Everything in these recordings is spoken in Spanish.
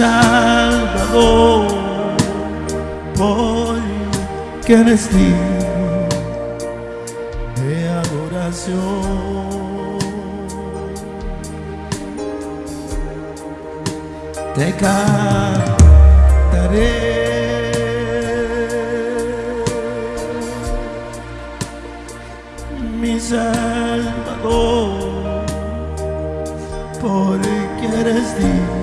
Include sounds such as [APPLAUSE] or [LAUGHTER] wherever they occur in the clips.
Salvador, porque eres digno de adoración. Te cantaré. Mi Salvador, porque eres digno.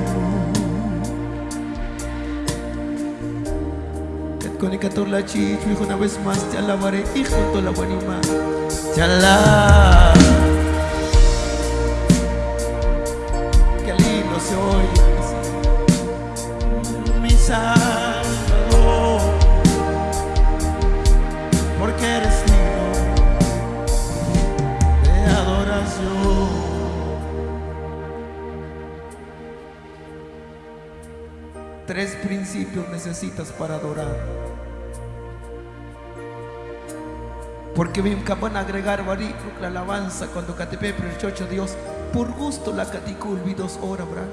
La chicho, hijo, una vez más te alabaré, hijo, toda la buena Te alabo. Qué lindo se oye. Mi Salvador, porque eres digno de adoración. Tres principios necesitas para adorar. Porque me acaban a agregar la alabanza cuando catepe chocho Dios por gusto la caticulvi dos horas, bra.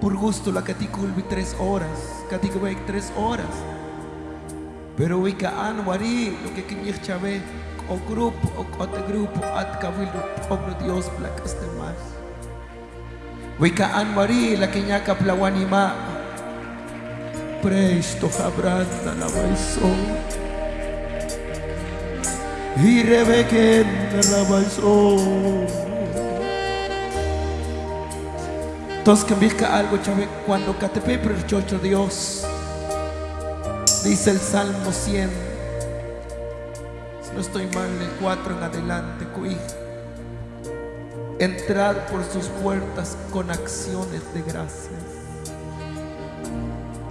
Por gusto la caticulvi tres horas, caticulvi tres horas. Pero wika an wari lo que quiñich chave o grupo o otro grupo at cabildo obro Dios placaste más. Wika an wari la quiñaca plawanima. Presto jabranda la baisón y Rebeque sol Entonces que algo, chave, cuando catepe el chocho Dios, dice el Salmo 100, si no estoy mal, el 4 en adelante, cuí. Entrad por sus puertas con acciones de gracias.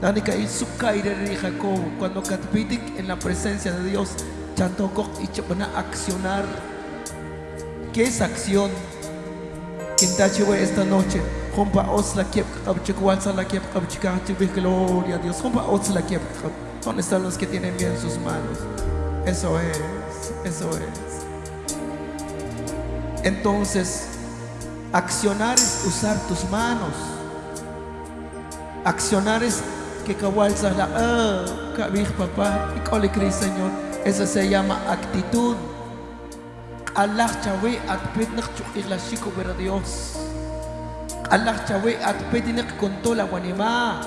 La única y su de Jacob, cuando catepitic en la presencia de Dios, Y chapana accionar. ¿Qué es acción? Quintachiwe esta noche. Hompa os la kiep kabchikualza la kiep kabchikachiwe gloria a Dios. Hompa os la kiep ¿Dónde están los que tienen bien sus manos? Eso es, eso es. Entonces, accionar es usar tus manos. Accionar es que kawalza la ah, kabij papá y cole Señor. Eso se llama actitud. Allah chawe atpet nak la chico ver Dios. Allah chawe atpet nak contó la guanima.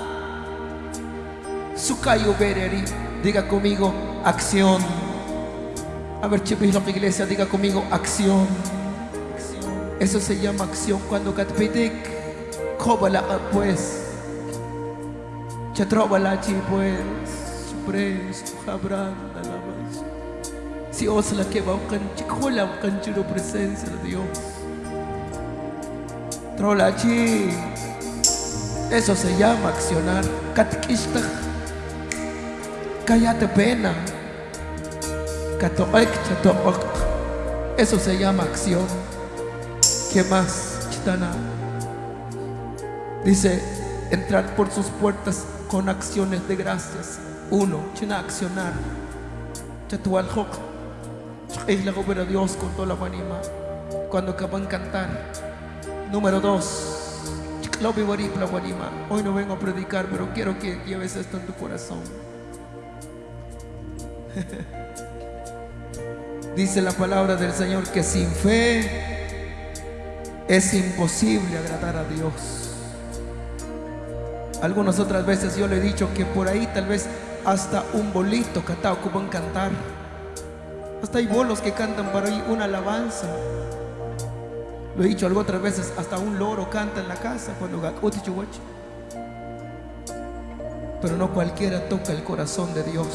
Sukayo bereri. Diga conmigo acción. A ver, chipis, la iglesia, diga conmigo acción. Eso se llama acción cuando katpetek. Kobala pues. Chatrobala chi pues. Supres, jabranda si os la que va un canchero presencia de Dios. Trolachi. Eso se llama accionar. Katkishta. Cállate pena. Katoek chatook. Eso se llama acción. ¿Qué más? Chitana. Dice, entrar por sus puertas con acciones de gracias. Uno, china accionar. Chatual es la obra de Dios con toda la anima. Cuando acaban de cantar. Número dos. Hoy no vengo a predicar, pero quiero que lleves esto en tu corazón. [LAUGHS] Dice la palabra del Señor que sin fe es imposible agradar a Dios. Algunas otras veces yo le he dicho que por ahí tal vez hasta un bolito catao van cantar. Hasta hay bolos que cantan para ahí una alabanza. Lo he dicho algo otras veces, hasta un loro canta en la casa cuando Pero no cualquiera toca el corazón de Dios.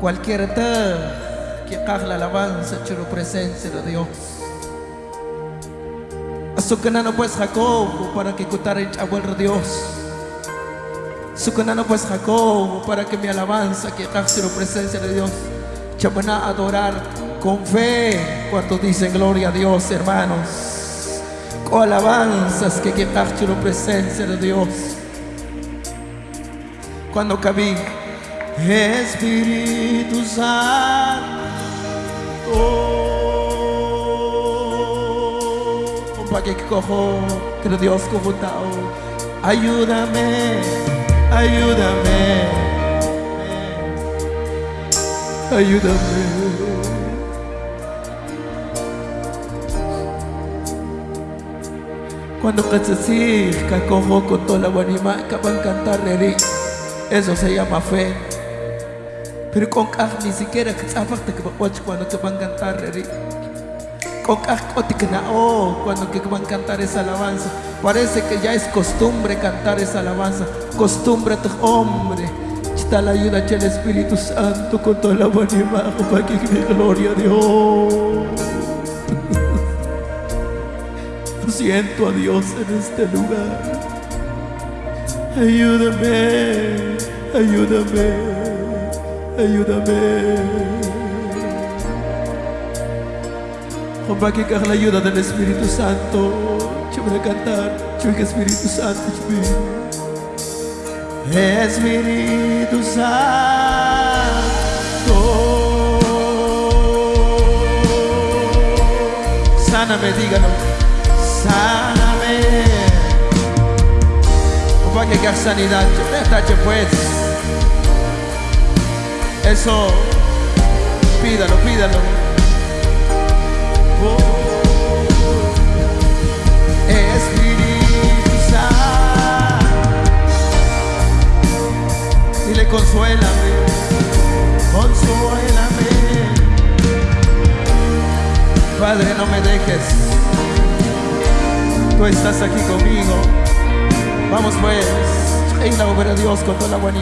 Cualquiera que haga la alabanza, la presencia de Dios. no pues Jacob para que cutara el de Dios. no pues Jacob para que mi alabanza que la presencia de Dios. Chabana adorar con fe. Cuando dicen gloria a Dios, hermanos? Con alabanzas que quitar la presencia de Dios. Cuando cabí, Espíritu Santo. para que cojo, que Dios cojo Ayúdame, ayúdame, ayúdame. Cuando que cojo con toda la buenima, que van a cantar eso se llama fe. Pero con ni siquiera que cuando te van a cantar oh, cuando que van a cantar esa alabanza. Parece que ya es costumbre cantar esa alabanza. Costumbre tu hombre. Está la ayuda del Espíritu Santo con toda la buena para que gloria a Dios. [LAUGHS] Siento a Dios en este lugar. Ayúdame, ayúdame, ayúdame. Para que la ayuda del Espíritu Santo. Yo voy a cantar. Yo Espíritu Santo. Espíritu Santo. Sáname, dígalo. Sáname. Para que sanidad. Yo pues. Eso. Pídalo, pídalo. Consuélame, consuélame. Padre, no me dejes. Tú estás aquí conmigo. Vamos pues, en la obra de Dios con toda la buena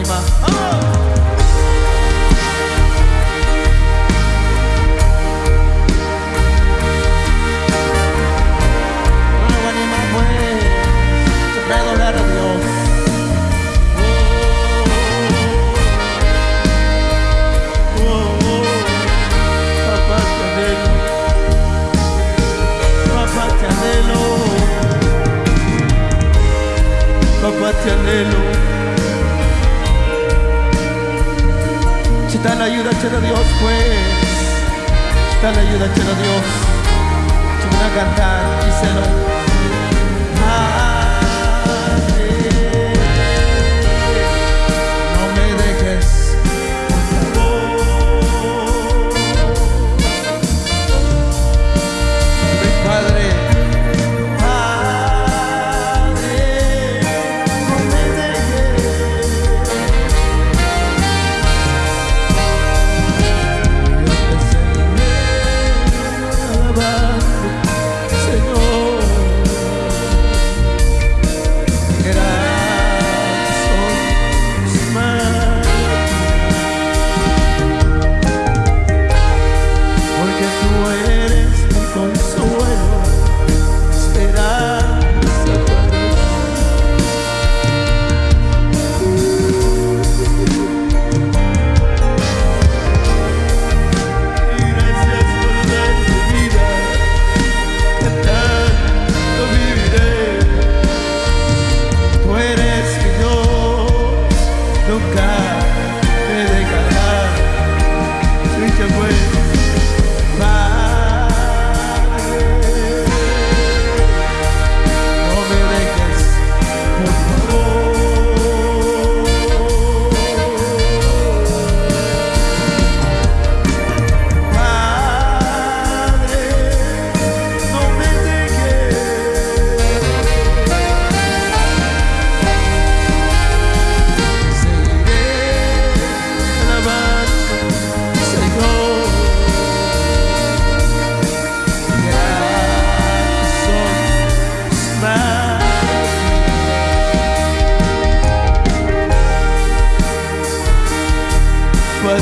papá te anhelo. Si la ayuda, a Dios, pues. Si la ayuda, a Dios. Si a cantar, díselo.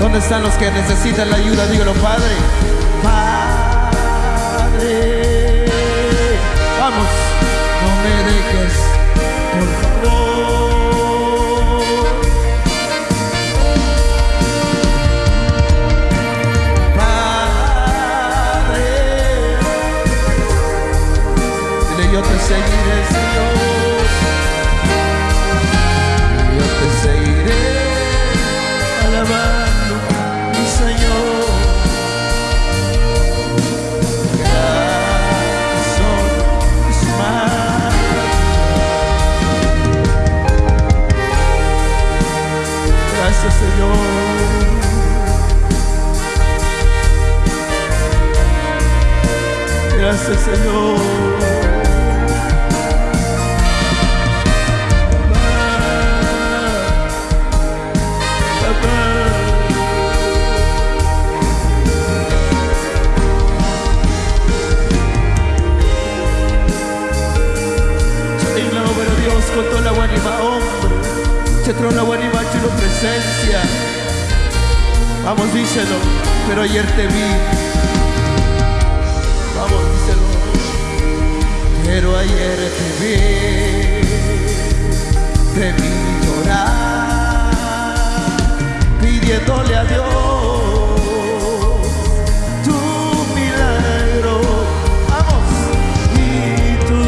¿Dónde están los que necesitan la ayuda? Dígalo, Padre. Padre. Gracias, Señor. Con la guanima, hombre. Se trona guanima, tu presencia. Vamos, díselo. Pero ayer te vi. Pero ayer te vi. Te vi llorar. Pidiéndole a Dios tu milagro. Vamos. Y tú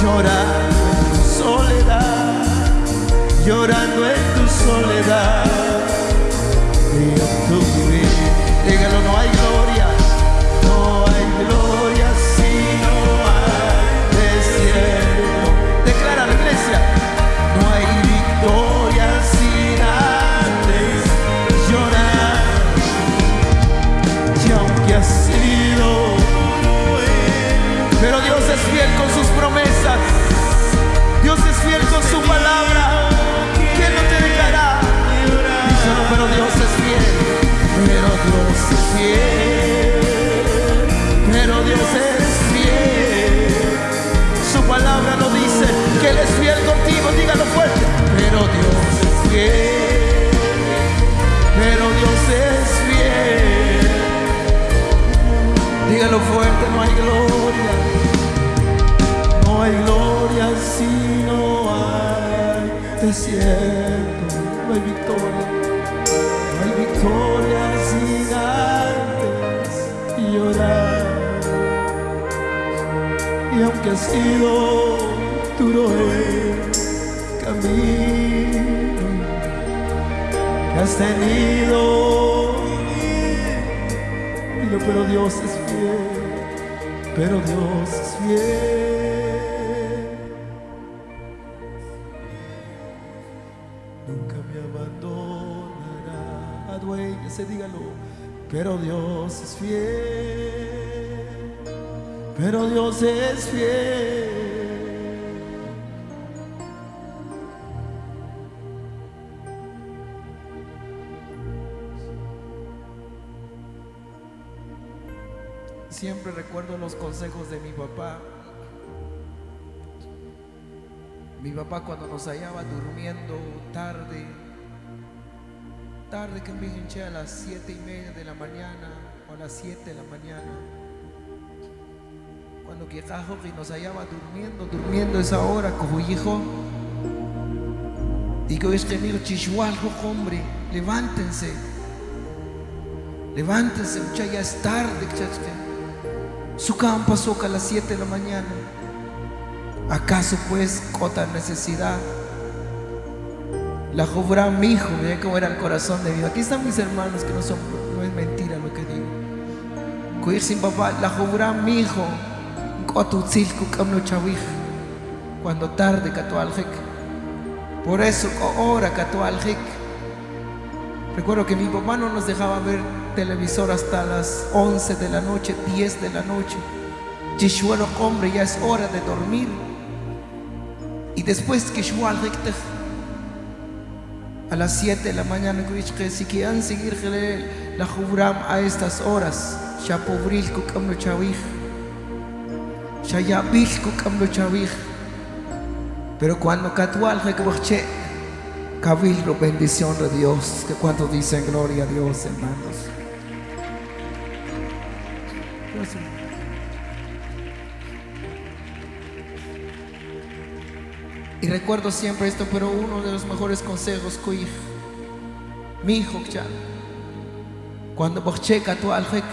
llorando en tu soledad, llorando en tu soledad. Aunque ha sido duro el camino que has tenido pero Dios es fiel, pero Dios es fiel. Nunca me abandonará. Aduéñese, dígalo, pero Dios es fiel, pero Dios es fiel. Siempre recuerdo los consejos de mi papá. Mi papá cuando nos hallaba durmiendo tarde, tarde que me hinché a las siete y media de la mañana o a las siete de la mañana. Cuando y nos hallaba durmiendo, durmiendo esa hora, como hijo. Digo, es que hombre, levántense. Levántense, mucha ya es tarde. Su campo pasó a las 7 de la mañana. ¿Acaso pues cota necesidad? La jovra mi hijo, mira cómo era el corazón de Dios. Aquí están mis hermanos que no son, no es mentira lo que digo. Cuir sin papá, la jovra mi hijo, cuando tarde catualjik. Por eso ahora catualjik. Recuerdo que mi papá no nos dejaba ver televisor hasta las 11 de la noche, 10 de la noche. Yeshuelo hombre, ya es hora de dormir. Y después que a las 7 de la mañana, si quieren seguir la jubram a estas horas, ya pobril yabil kukamlo chavij. Pero cuando catual recuerche, cabildo bendición de Dios, que cuando dicen gloria a Dios, hermanos. Y recuerdo siempre esto, pero uno de los mejores consejos que mi hijo cuando bocheca tu alrek,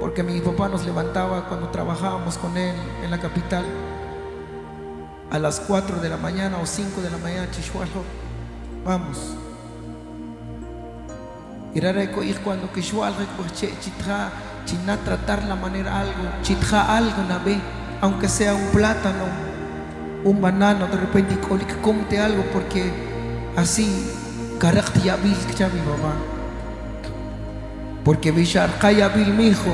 porque mi papá nos levantaba cuando trabajábamos con él en la capital a las 4 de la mañana o 5 de la mañana, chishuajo, vamos. Y rareko ir cuando kishualrek boche chitra, china tratar la manera algo, chitra algo na ve, aunque sea un plátano, un banano, de repente comte algo porque así carácter ya bil que mi mamá. Porque bishar kaya bil mi hijo,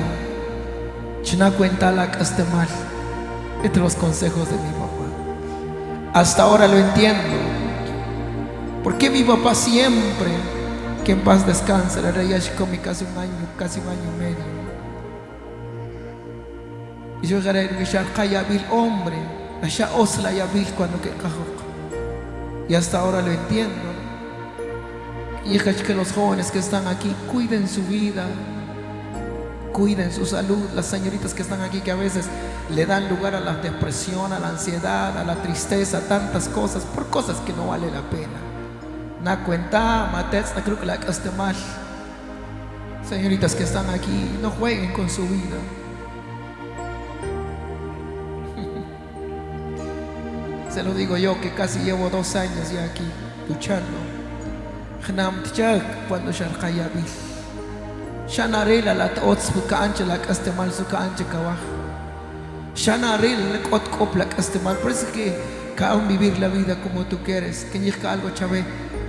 china cuenta la mal. Entre los consejos de mi mamá. Hasta ahora lo entiendo. Porque mi papá siempre, que en paz descanse, la rey Ashikomi casi un año, casi un año y medio. Y yo llegaré a bishar kaya bil hombre. Asha osla ya bil cuando que Y hasta ahora lo entiendo. Y es que los jóvenes que están aquí cuiden su vida, cuiden su salud. Las señoritas que están aquí que a veces le dan lugar a la depresión, a la ansiedad, a la tristeza, tantas cosas, por cosas que no vale la pena. Na cuenta, matets, na creo que la mal. Señoritas que están aquí, no jueguen con su vida. [LAUGHS] Se lo digo yo que casi llevo dos años ya aquí luchando. Cuando sharqaya bil. Shanarela la tots buka ancha la caste mal suka ancha kawah. Shanarela la kot kop la caste mal. Por eso que cada vivir la vida como tú quieres. Que llega algo chave.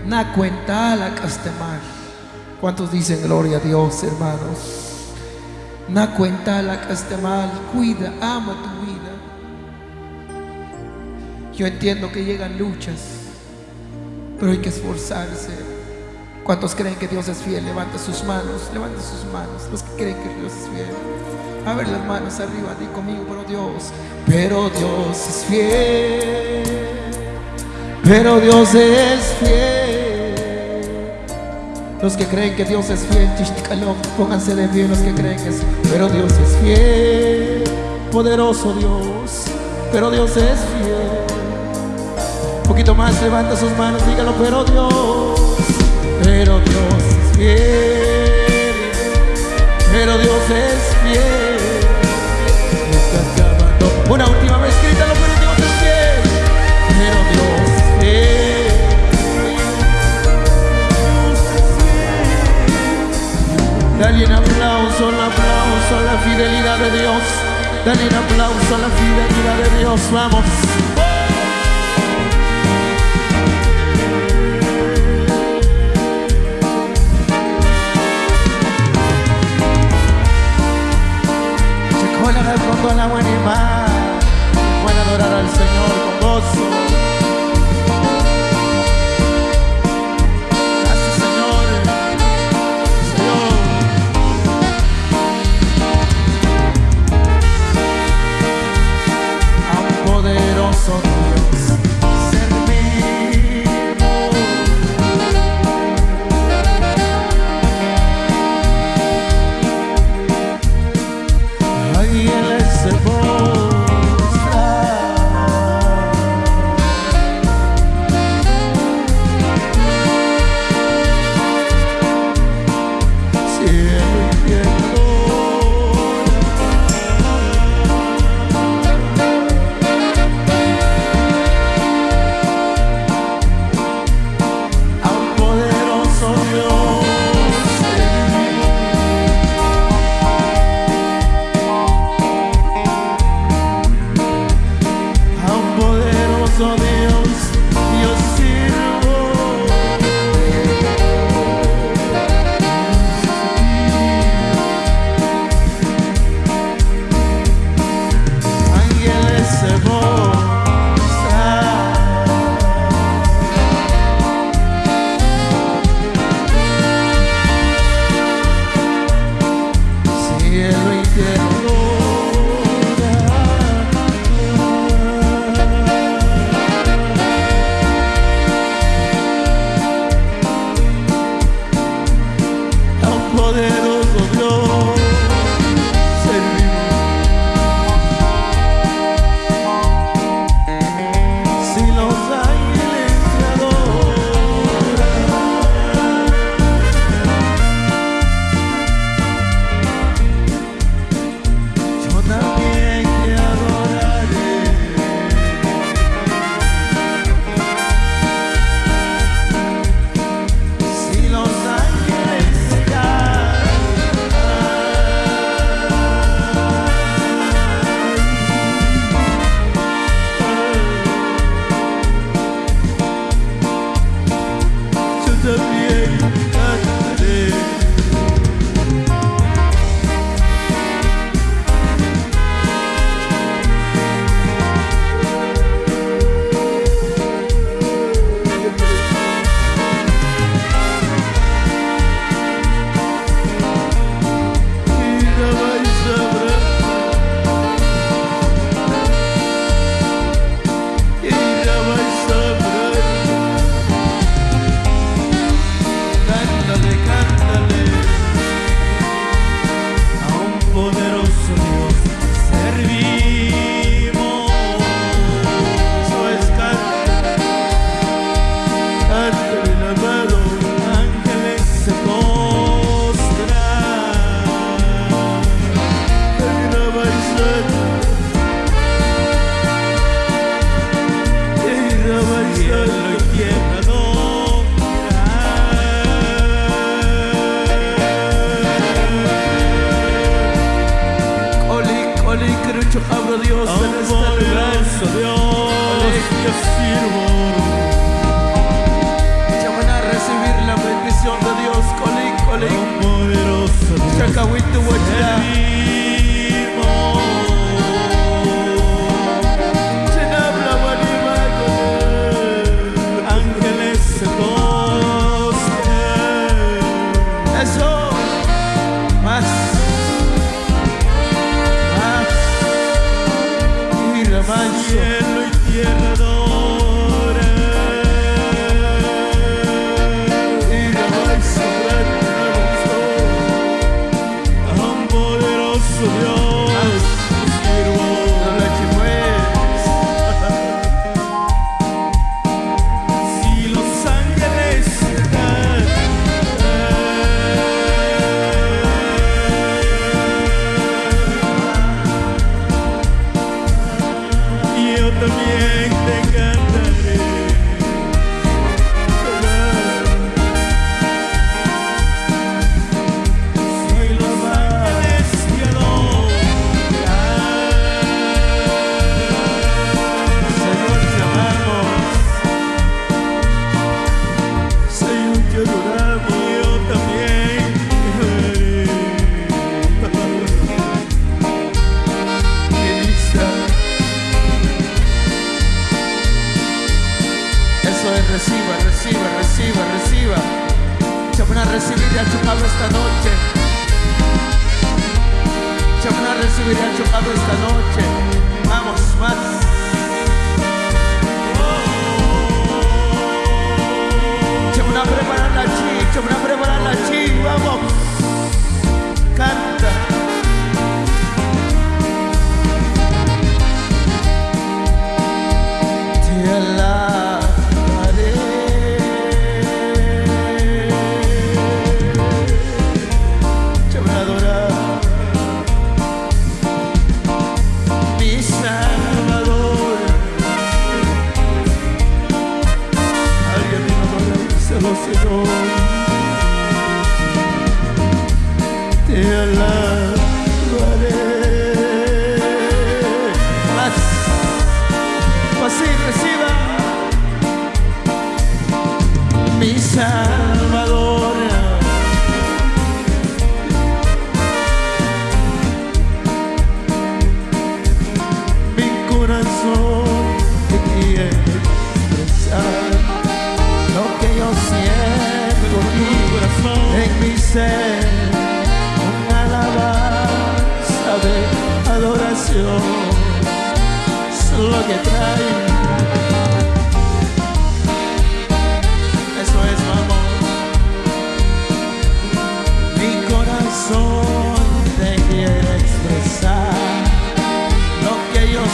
Na cuenta la caste mal. ¿Cuántos dicen gloria a Dios, hermanos? Na cuenta la caste mal. Cuida, ama tu vida. Yo entiendo que llegan luchas, pero hay que esforzarse. ¿Cuántos creen que Dios es fiel? Levanta sus manos, levanta sus manos. Los que creen que Dios es fiel. A ver las manos arriba, di conmigo, pero Dios, pero Dios es fiel. Pero Dios es fiel. Los que creen que Dios es fiel, pónganse de pie los que creen que es, pero Dios es fiel. Poderoso Dios, pero Dios es fiel. Un poquito más, levanta sus manos, dígalo, pero Dios pero Dios es fiel, pero Dios es fiel. Nunca acabando. Una última vez, grítalo, pero Dios es fiel, pero Dios es fiel. Dale un aplauso, un aplauso a la fidelidad de Dios. Dale un aplauso a la fidelidad de Dios. Vamos. Con la buena imagen, pueden adorar al Señor con gozo. Gracias Señor, Señor. A un poderoso so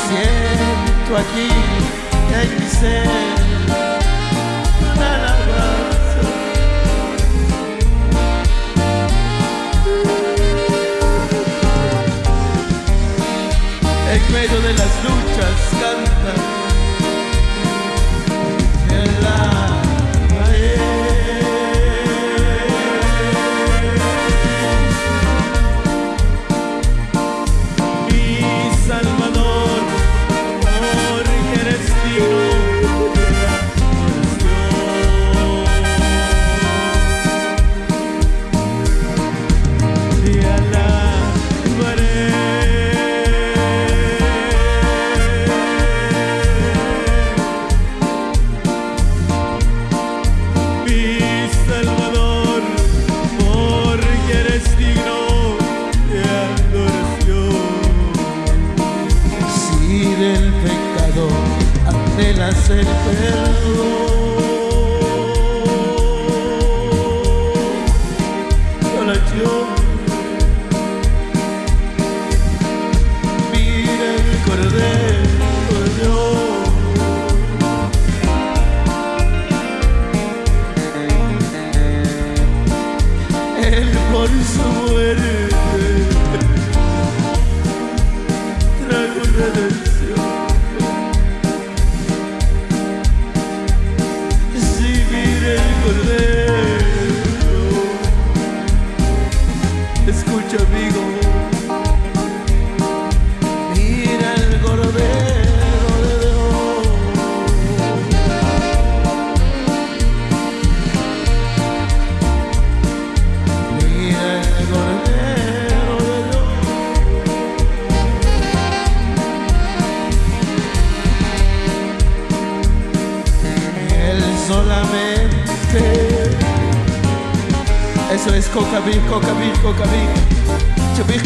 siento aquí en mi ser una alabanza. En medio de las luchas canta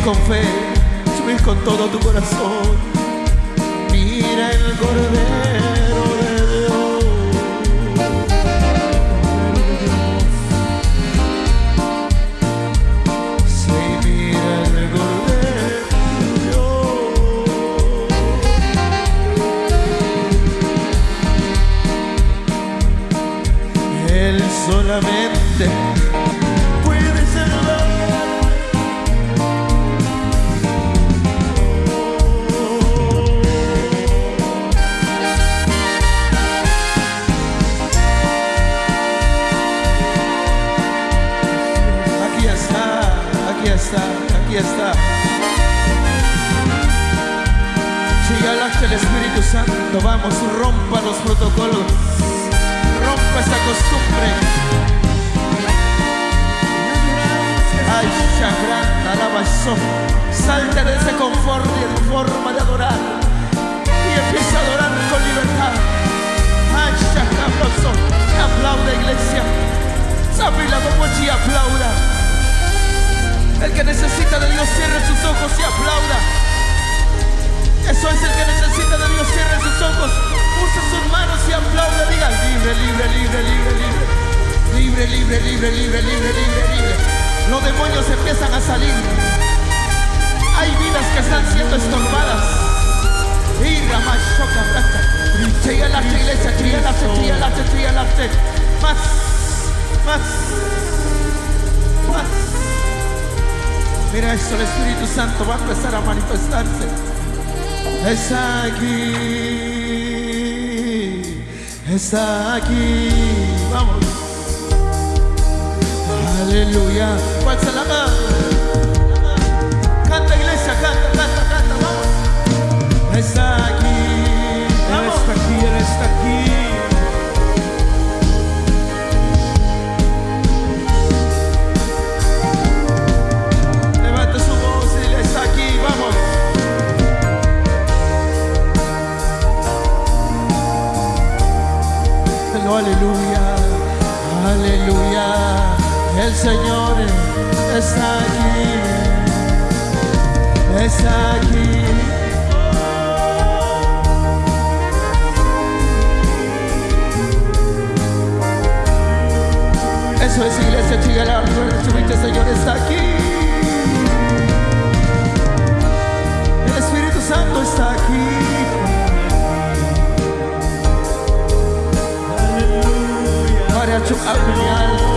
con fe, chubis con todo tu corazón. Empiezan a salir. Hay vidas que están siendo estorbadas. Y Ramashoka Rasta. Tríalaste, iglesia, tríalaste, tríalaste, tríalaste. Más, más, más. Mira esto, el Espíritu Santo va a empezar a manifestarse. Está aquí, está aquí. Vamos. Aleluya. ¿Cuál se la mano? Canta iglesia, canta, canta, canta, vamos. Está aquí. Él Vamos. está aquí, Él está aquí. Levante su voz y dile, está aquí, vamos. Pero aleluya, aleluya. El Señor está aquí, está aquí. Eso es iglesia, chigale el Señor está aquí. El Espíritu Santo está aquí. Aleluya.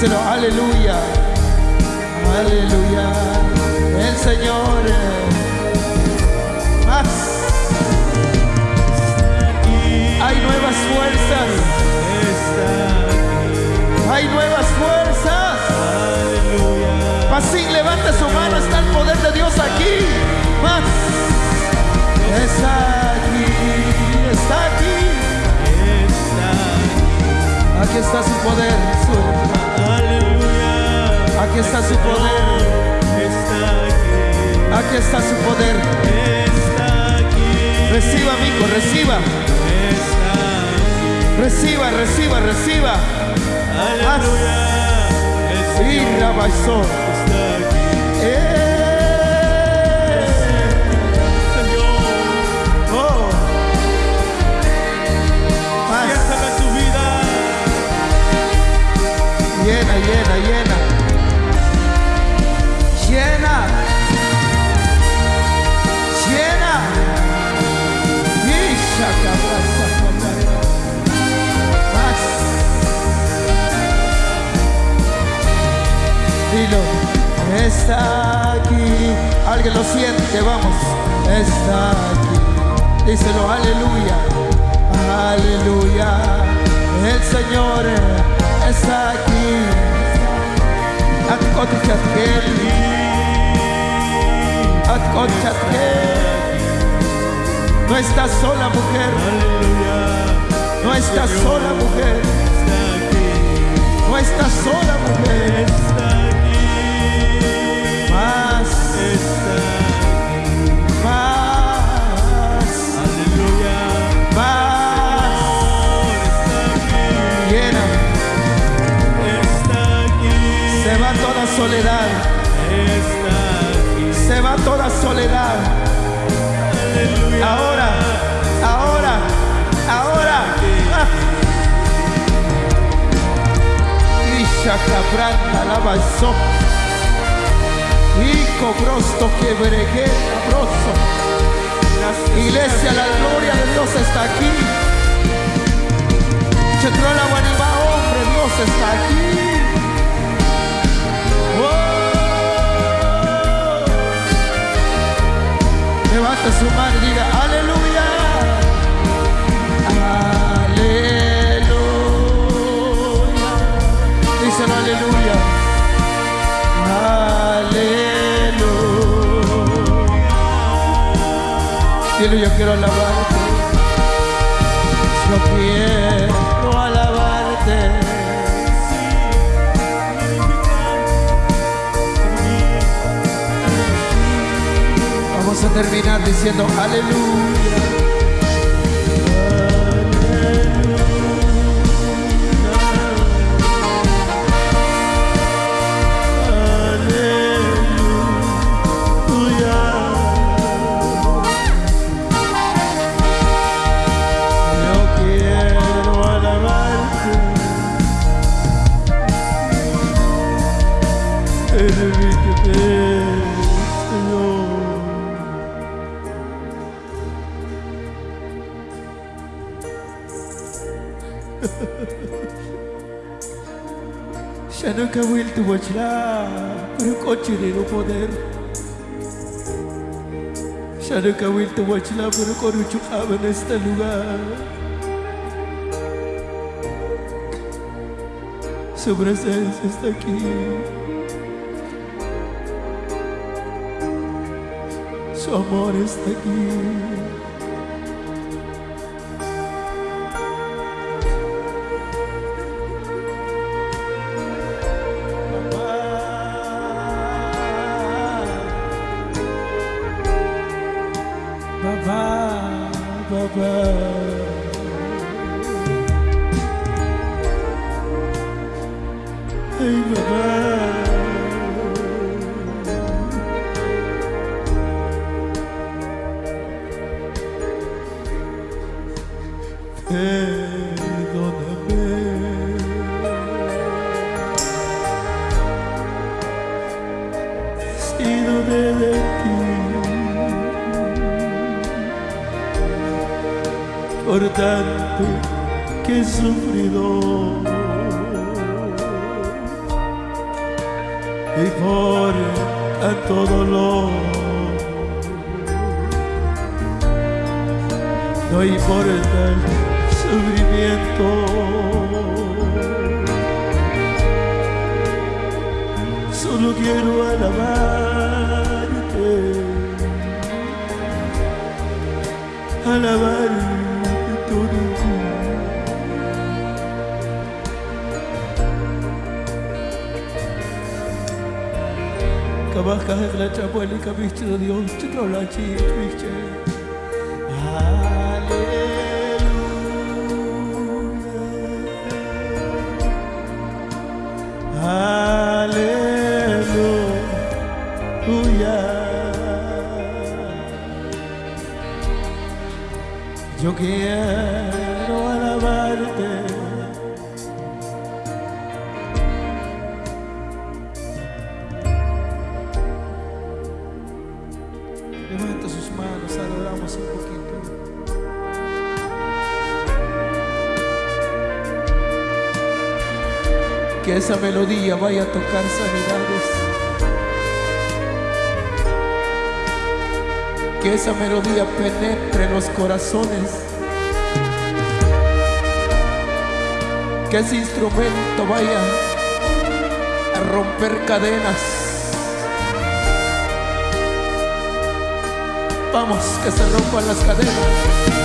Díselo, aleluya. Aleluya. El Señor. Más. Hay nuevas fuerzas. Hay nuevas fuerzas. Así levanta su mano, está el poder de Dios aquí. Más. Está aquí, está aquí. Aquí está su poder. su- Aleluya, Aquí está su poder. aquí, está su poder. Reciba, amigo, reciba. Reciba, reciba, reciba. Aleluya, el Y está aquí. Está aquí. Alguien lo siente, vamos. Está aquí. Díselo, aleluya. Aleluya. El Señor está aquí. Atkotichatkel. Atkotichatkel. No estás sola, mujer. Aleluya, No estás sola, mujer. No estás sola, mujer. Toda soledad. Ahora, ahora, ahora. Ah. Isha cabranta la balsó. Y cobrosto que bregué cabroso. Iglesia, la gloria de Dios está aquí. Chetrola Guanibá, hombre, Dios está aquí. Levanta su mano y diga, aleluya. Aleluya. Díselo, aleluya. Aleluya. Dile, yo quiero alabarte. Yo quiero terminar diciendo aleluya. Tu bachla, pero coche de no poder. Acabó el tu bachla, pero con en este lugar. Su presencia está aquí. Su amor está aquí. Quiero alabarte. Alabarte todo el Kabaka la chapoli kabichte Dios chikrola chi twiche. Quiero alabarte. Levanta sus manos, adoramos un poquito. Que esa melodía vaya a tocar sanidades. Que esa melodía penetre en los corazones. Que ese instrumento vaya a romper cadenas. Vamos, que se rompan las cadenas.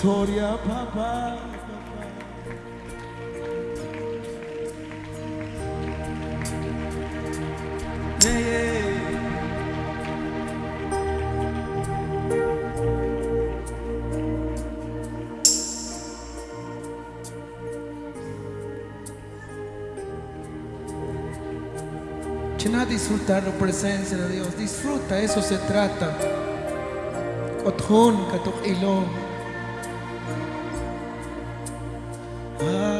victoria, papá. Yeah, yeah. Llena disfrutar la presencia de Dios. Disfruta, eso se trata. Kothon, katok ilong. Aleluya.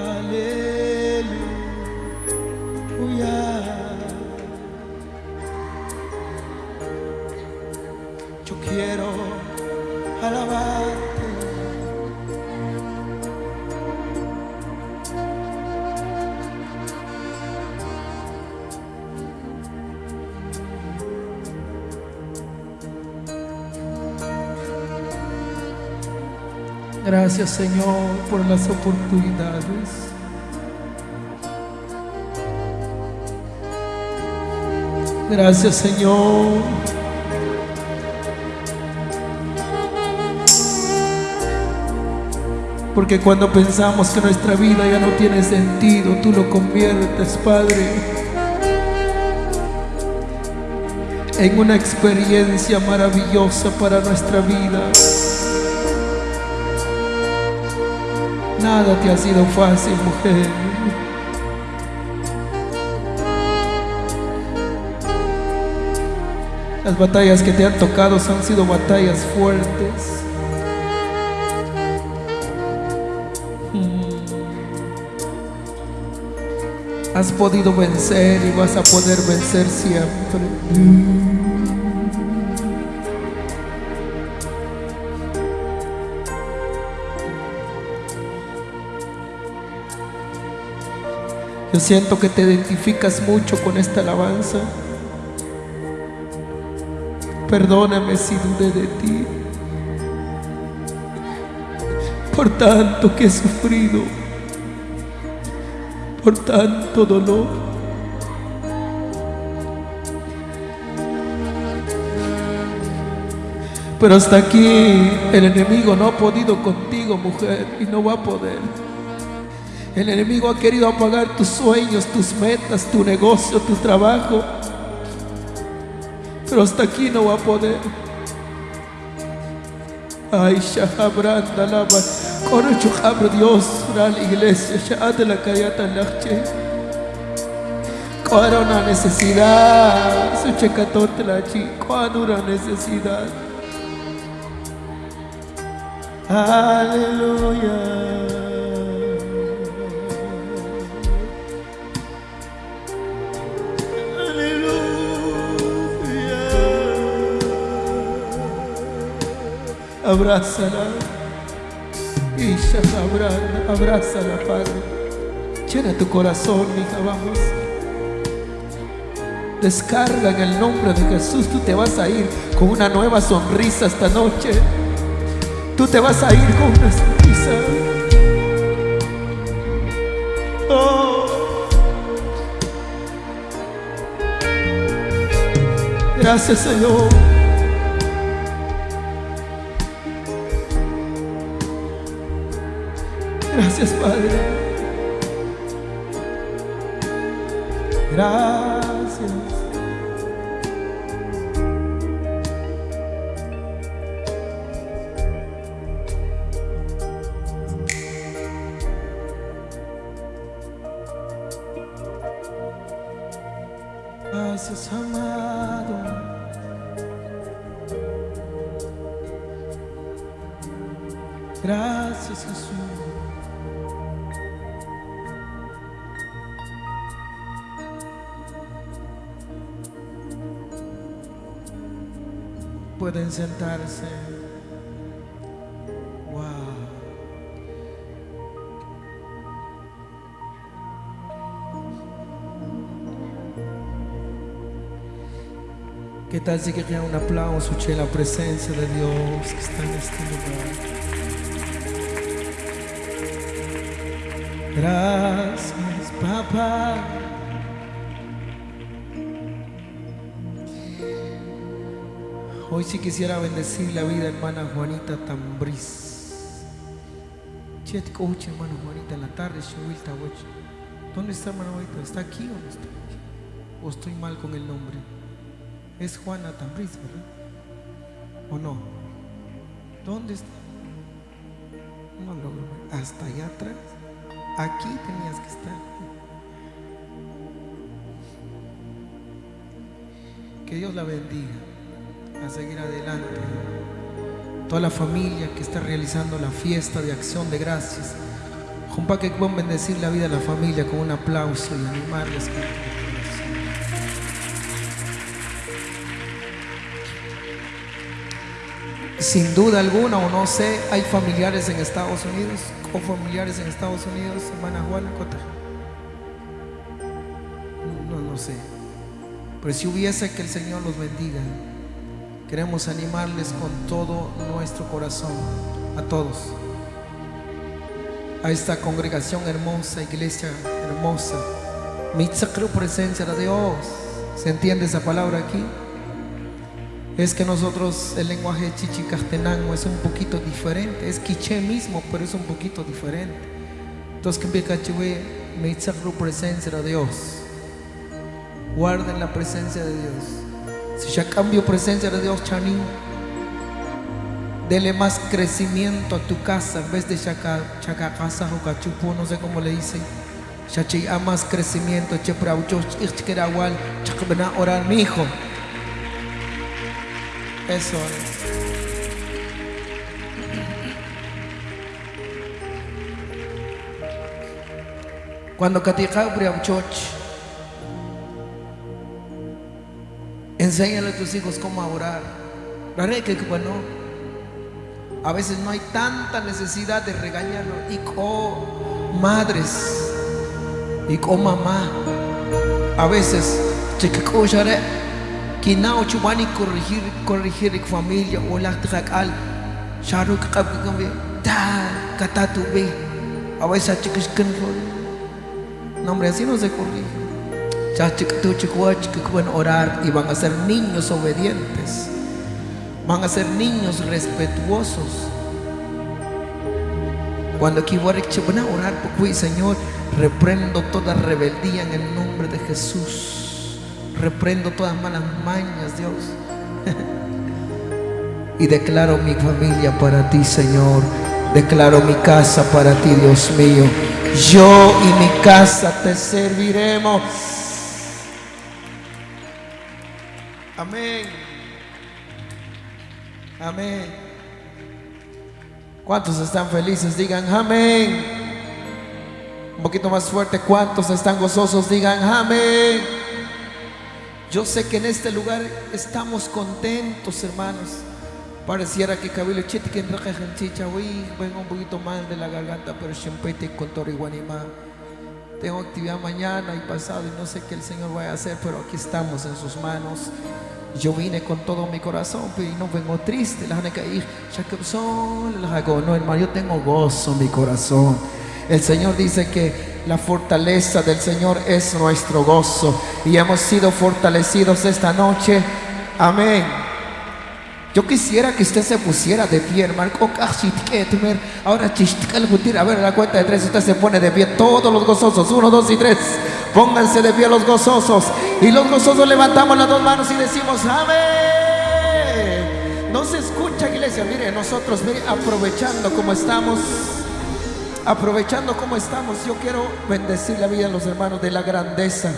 Gracias Señor por las oportunidades. Gracias Señor. Porque cuando pensamos que nuestra vida ya no tiene sentido, tú lo conviertes, Padre, en una experiencia maravillosa para nuestra vida. Nada te ha sido fácil, mujer. Las batallas que te han tocado han sido batallas fuertes. Has podido vencer y vas a poder vencer siempre. Yo siento que te identificas mucho con esta alabanza. Perdóname si dudé de ti. Por tanto que he sufrido. Por tanto dolor. Pero hasta aquí el enemigo no ha podido contigo, mujer, y no va a poder. El enemigo ha querido apagar tus sueños, tus metas, tu negocio, tu trabajo. Pero hasta aquí no va a poder. Ay, Shahabranda. Corre Chuhabra Dios, la iglesia, Shahad la Kayata Lache. Cuando una necesidad, su checatote la chi, cuando una necesidad. Aleluya. Abrázala. Isha, abra- abrázala, Padre. Llena tu corazón, hija, vamos. Descarga en el nombre de Jesús. Tú te vas a ir con una nueva sonrisa esta noche. Tú te vas a ir con una sonrisa. Oh. Gracias, Señor. Gracias, Padre. Gracias. Sentarse. ¿Qué tal si querían un aplauso, che, la presencia de Dios que está en este lugar? Gracias, papá. Hoy sí quisiera bendecir la vida, hermana Juanita Tambriz. Che, te coach, hermana Juanita, en la tarde, Shuilta, weche. ¿Dónde está hermana Juanita? ¿Está aquí o no está aquí? ¿O estoy mal con el nombre? Es Juana Tambriz, ¿verdad? ¿O no? ¿Dónde está? No logro ver. Hasta allá atrás. Aquí tenías que estar. Que Dios la bendiga a seguir adelante. Toda la familia que está realizando la fiesta de acción de gracias. Jumpa que puedan bendecir la vida de la familia con un aplauso y animarles. corazón. Sin duda alguna, o no sé, hay familiares en Estados Unidos, o familiares en Estados Unidos, hermana Juana Cota. No, no sé. Pero si hubiese que el Señor los bendiga, queremos animarles con todo nuestro corazón, a todos, a esta congregación hermosa, iglesia hermosa. Mi sacro presencia de Dios. ¿Se entiende esa palabra aquí? Es que nosotros el lenguaje chichicastenango es un poquito diferente, es quiché mismo, pero es un poquito diferente. Entonces, que mi sacro presencia de Dios. Guarden la presencia de Dios. Si ya cambio presencia de Dios, Chanín, dele más crecimiento a tu casa en vez de chaca, chaca casa o cachupo, no sé cómo le dicen. Chachi a más crecimiento, che praucho, ichkerahual, chakbena orar mi hijo. Eso es. Cuando katika priauchoch, Enséñale a tus hijos cómo orar. Verdad que bueno, a veces no hay tanta necesidad de regañarlo. Y con madres, y con mamá, a veces, no chubani corregir, corregir familia o la trakal, sharuk kabikame, ta, katatu be, a veces chicos No, hombre, así no se corrige pueden orar y van a ser niños obedientes. Van a ser niños respetuosos. Cuando aquí van a orar, porque Señor, reprendo toda rebeldía en el nombre de Jesús. Reprendo todas malas mañas, Dios. [LAUGHS] y declaro mi familia para ti, Señor. Declaro mi casa para ti, Dios mío. Yo y mi casa te serviremos. Amén. Amén. ¿Cuántos están felices? Digan amén. Un poquito más fuerte. ¿Cuántos están gozosos? Digan amén. Yo sé que en este lugar estamos contentos, hermanos. Pareciera que cabello chitken chicha, vengo un poquito mal de la garganta, pero siempre con Torihuanima. Tengo actividad mañana y pasado y no sé qué el Señor va a hacer, pero aquí estamos en sus manos. Yo vine con todo mi corazón y no vengo triste. No, hermano, yo tengo gozo en mi corazón. El Señor dice que la fortaleza del Señor es nuestro gozo y hemos sido fortalecidos esta noche. Amén. Yo quisiera que usted se pusiera de pie, hermano. Ahora, a ver, la cuenta de tres, usted se pone de pie. Todos los gozosos, uno, dos y tres. Pónganse de pie los gozosos. Y los gozosos levantamos las dos manos y decimos, amén. No se escucha, iglesia. Mire, nosotros, mire, aprovechando como estamos. Aprovechando como estamos, yo quiero bendecir la vida de los hermanos de la grandeza.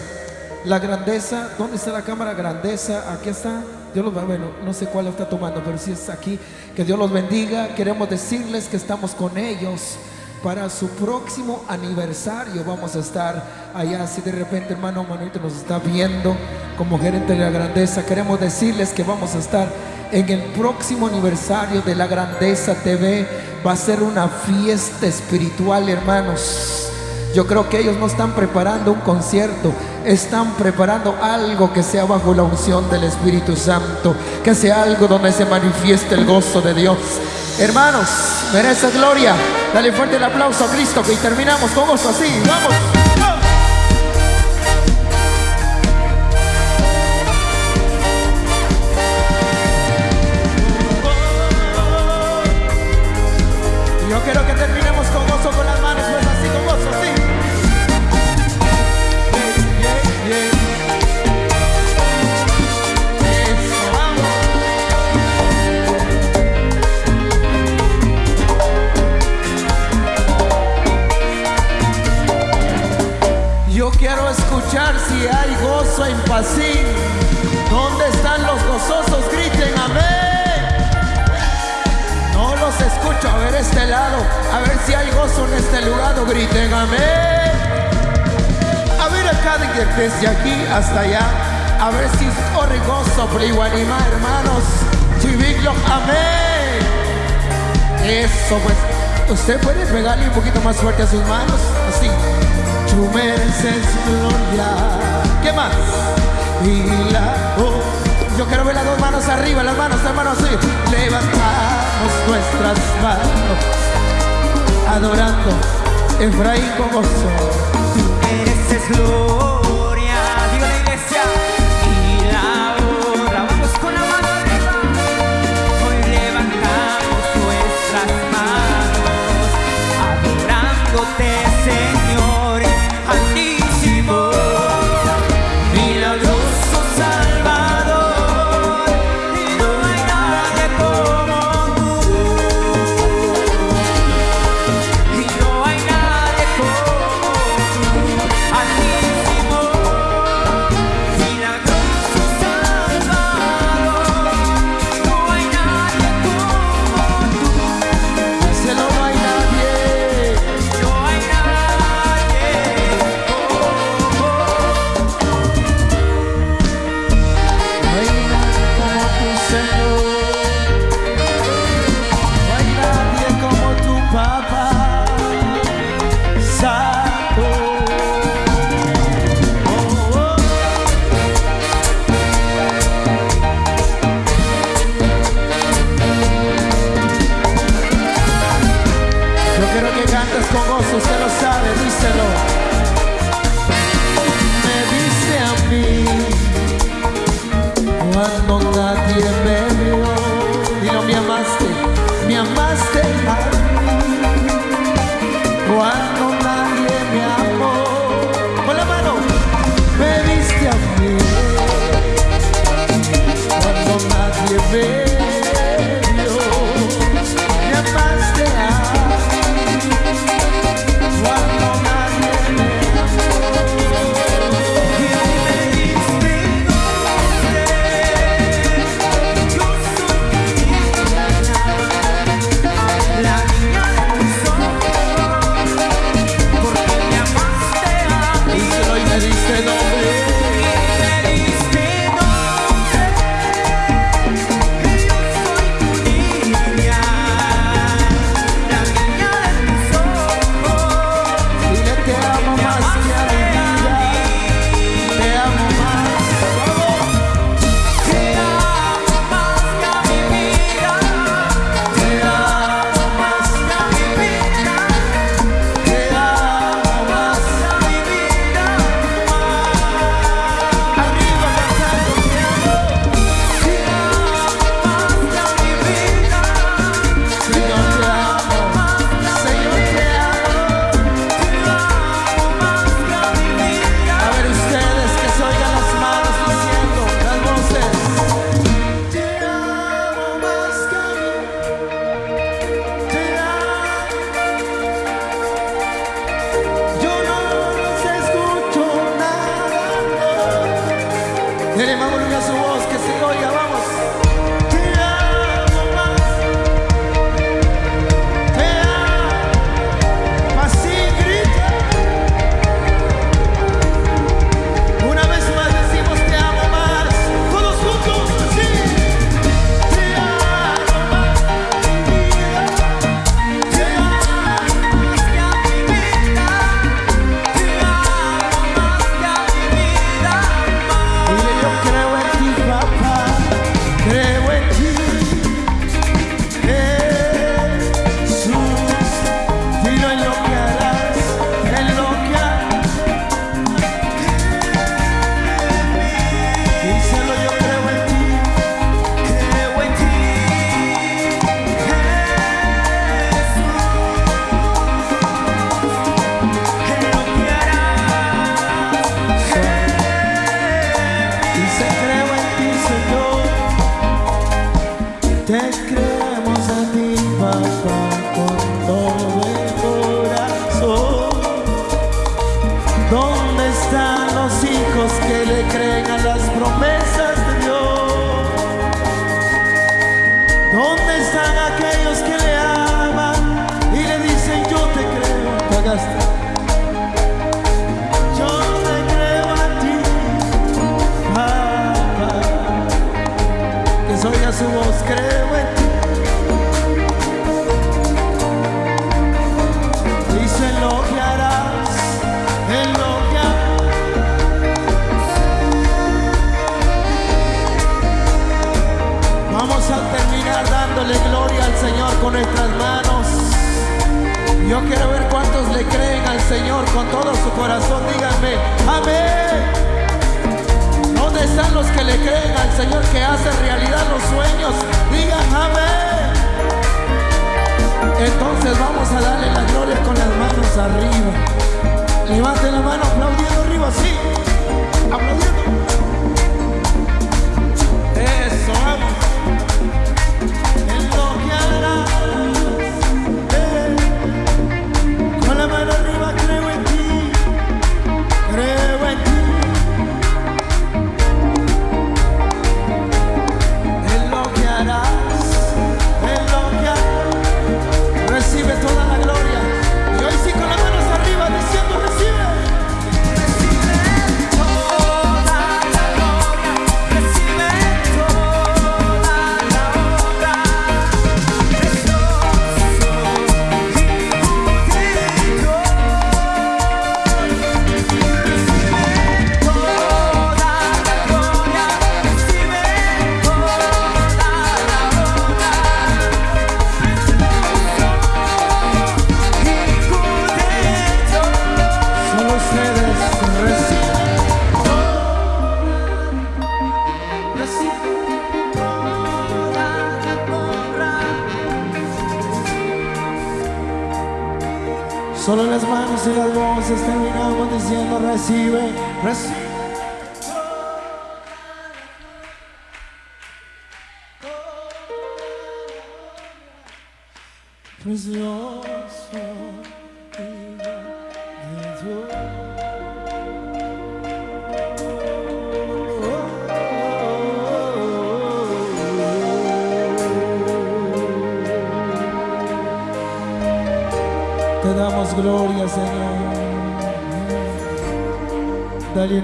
La grandeza, ¿dónde está la cámara? Grandeza, aquí está. Dios los bueno, no sé cuál está tomando, pero si es aquí, que Dios los bendiga. Queremos decirles que estamos con ellos para su próximo aniversario. Vamos a estar allá. Si de repente, hermano Manuel nos está viendo como gerente de la grandeza, queremos decirles que vamos a estar en el próximo aniversario de la Grandeza TV. Va a ser una fiesta espiritual, hermanos. Yo creo que ellos no están preparando un concierto, están preparando algo que sea bajo la unción del Espíritu Santo, que sea algo donde se manifieste el gozo de Dios. Hermanos, merece gloria. Dale fuerte el aplauso a Cristo que terminamos con gozo así. Vamos. así. ¿Dónde están los gozosos? Griten amén. No los escucho. A ver este lado. A ver si hay gozo en este lugar. Griten amén. A ver acá de que desde aquí hasta allá. A ver si corre gozo, pero anima, hermanos. Chiviglo, amén. Eso pues. Usted puede pegarle un poquito más fuerte a sus manos. Así. Tú mereces gloria. ¿Qué más? Oh, yo quiero ver las dos manos arriba, las manos, las manos así. Levantamos nuestras manos, adorando Efraín con gozo. Eres.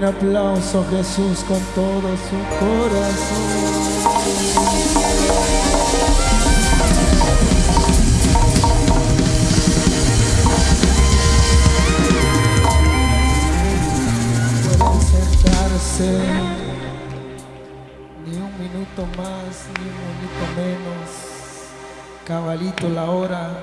aplauso Jesús con todo su corazón. ni un minuto más, ni un minuto menos. Cabalito la hora.